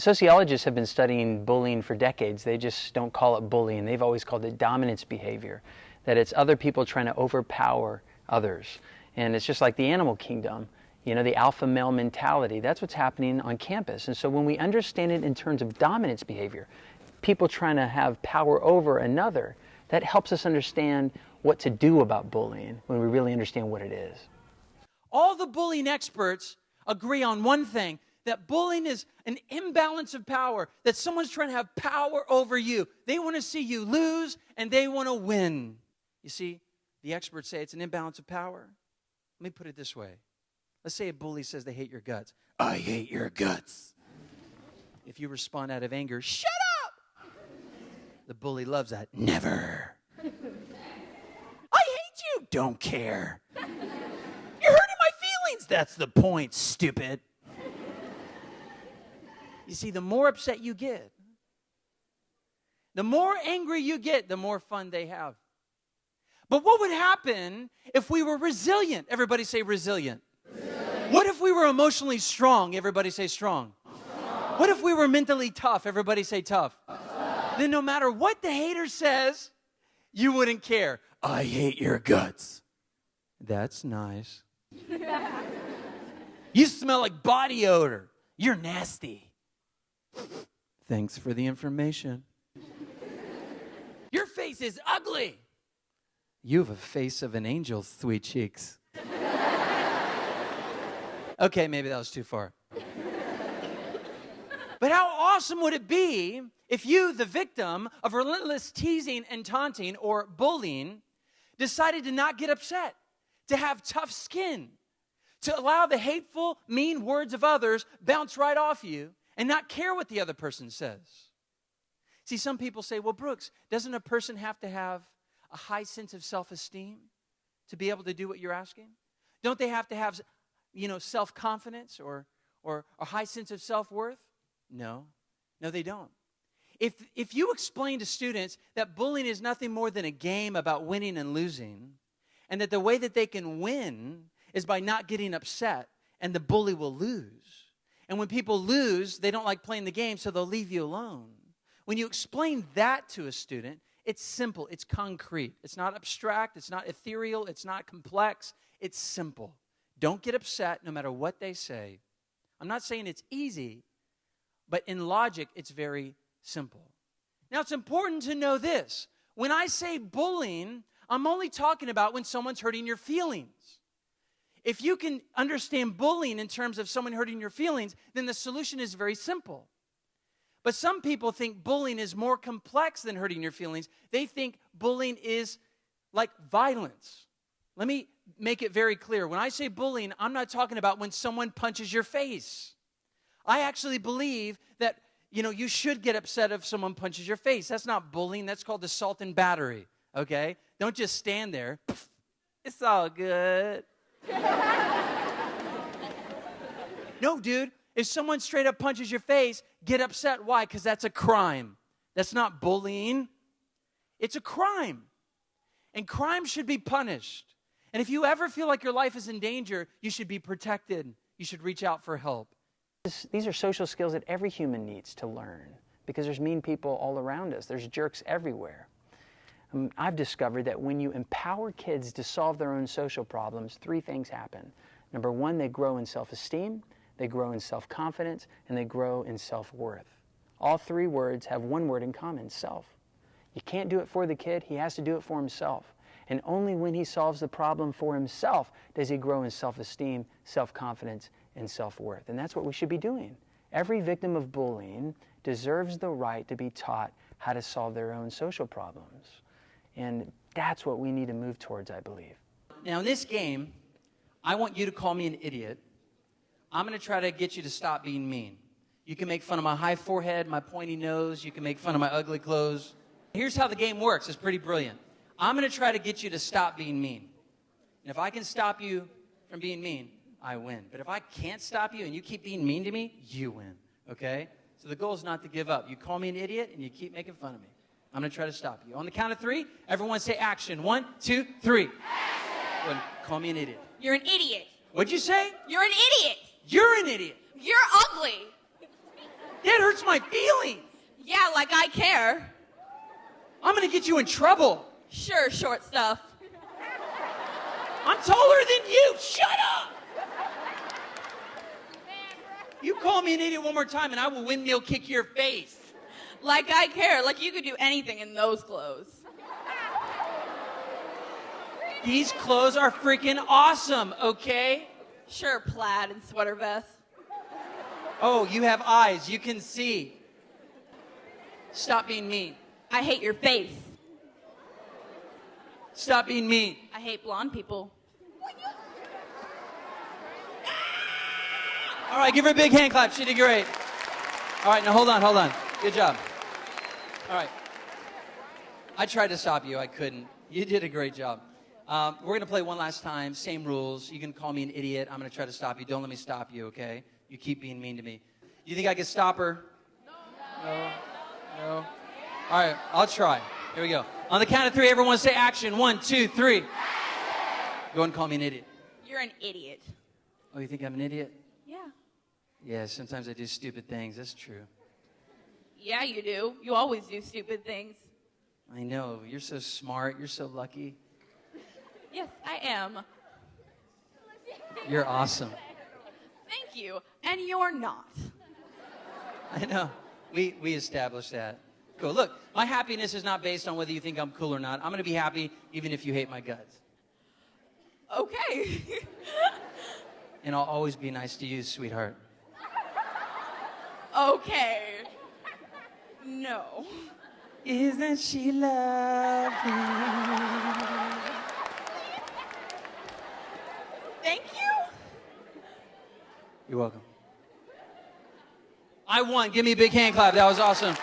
sociologists have been studying bullying for decades. They just don't call it bullying. They've always called it dominance behavior, that it's other people trying to overpower others. And it's just like the animal kingdom, you know, the alpha male mentality. That's what's happening on campus. And so when we understand it in terms of dominance behavior, people trying to have power over another, that helps us understand what to do about bullying when we really understand what it is. All the bullying experts agree on one thing that bullying is an imbalance of power, that someone's trying to have power over you. They want to see you lose and they want to win. You see, the experts say it's an imbalance of power. Let me put it this way. Let's say a bully says they hate your guts. I hate your guts. If you respond out of anger, shut up! The bully loves that. Never. I hate you. Don't care. You're hurting my feelings. That's the point, stupid. You see, the more upset you get, the more angry you get, the more fun they have. But what would happen if we were resilient? Everybody say resilient. resilient. What if we were emotionally strong? Everybody say strong. strong. What if we were mentally tough? Everybody say tough. tough. Then no matter what the hater says, you wouldn't care. I hate your guts. That's nice. you smell like body odor. You're nasty. Thanks for the information. Your face is ugly. You have a face of an angel, sweet cheeks. okay, maybe that was too far. But how awesome would it be if you, the victim of relentless teasing and taunting or bullying, decided to not get upset, to have tough skin, to allow the hateful, mean words of others bounce right off you, and not care what the other person says. See, some people say, well, Brooks, doesn't a person have to have a high sense of self esteem to be able to do what you're asking? Don't they have to have, you know, self confidence or, or a high sense of self worth? No, no, they don't. If, if you explain to students that bullying is nothing more than a game about winning and losing, and that the way that they can win is by not getting upset, and the bully will lose, and when people lose, they don't like playing the game, so they'll leave you alone. When you explain that to a student, it's simple, it's concrete. It's not abstract, it's not ethereal, it's not complex, it's simple. Don't get upset no matter what they say. I'm not saying it's easy, but in logic, it's very simple. Now, it's important to know this. When I say bullying, I'm only talking about when someone's hurting your feelings. If you can understand bullying in terms of someone hurting your feelings, then the solution is very simple. But some people think bullying is more complex than hurting your feelings. They think bullying is like violence. Let me make it very clear. When I say bullying, I'm not talking about when someone punches your face. I actually believe that you know you should get upset if someone punches your face. That's not bullying, that's called assault and battery, okay? Don't just stand there. It's all good. No, dude. If someone straight up punches your face, get upset. Why? Because that's a crime. That's not bullying, it's a crime. And crime should be punished. And if you ever feel like your life is in danger, you should be protected. You should reach out for help. These are social skills that every human needs to learn because there's mean people all around us, there's jerks everywhere. Um, I've discovered that when you empower kids to solve their own social problems, three things happen. Number one, they grow in self esteem, they grow in self confidence, and they grow in self worth. All three words have one word in common self. You can't do it for the kid, he has to do it for himself. And only when he solves the problem for himself does he grow in self esteem, self confidence, and self worth. And that's what we should be doing. Every victim of bullying deserves the right to be taught how to solve their own social problems. And that's what we need to move towards, I believe. Now, in this game, I want you to call me an idiot. I'm going to try to get you to stop being mean. You can make fun of my high forehead, my pointy nose. You can make fun of my ugly clothes. Here's how the game works it's pretty brilliant. I'm going to try to get you to stop being mean. And if I can stop you from being mean, I win. But if I can't stop you and you keep being mean to me, you win. Okay? So the goal is not to give up. You call me an idiot and you keep making fun of me. I'm going to try to stop you. On the count of three, everyone say action. One, two, three. Action. call me an idiot. You're an idiot. What'd you say? You're an idiot. You're an idiot. You're ugly. That hurts my feelings. Yeah, like I care. I'm gonna get you in trouble. Sure, short stuff. I'm taller than you. Shut up. You call me an idiot one more time and I will windmill kick your face. Like I care. Like you could do anything in those clothes. These clothes are freaking awesome, okay? Sure, plaid and sweater vest. Oh, you have eyes. You can see. Stop being mean. I hate your face. Stop being mean. I hate blonde people. All right, give her a big hand clap. She did great. All right, now hold on, hold on. Good job. All right. I tried to stop you. I couldn't. You did a great job. Um, we're going to play one last time. Same rules. You can call me an idiot. I'm going to try to stop you. Don't let me stop you, okay? You keep being mean to me. You think I can stop her? No. No. no. All right, I'll try. Here we go. On the count of three, everyone say action. One, two, three. Go ahead and call me an idiot. You're an idiot. Oh, you think I'm an idiot? Yeah. Yeah, sometimes I do stupid things. That's true. Yeah, you do. You always do stupid things. I know. You're so smart. You're so lucky. Yes, I am. You're awesome. Thank you. And you're not. I know. We, we established that. Cool. Look, my happiness is not based on whether you think I'm cool or not. I'm going to be happy even if you hate my guts. Okay. And I'll always be nice to you, sweetheart. okay. No. Isn't she lovely? Thank you. You're welcome. I won. Give me a big hand clap. That was awesome.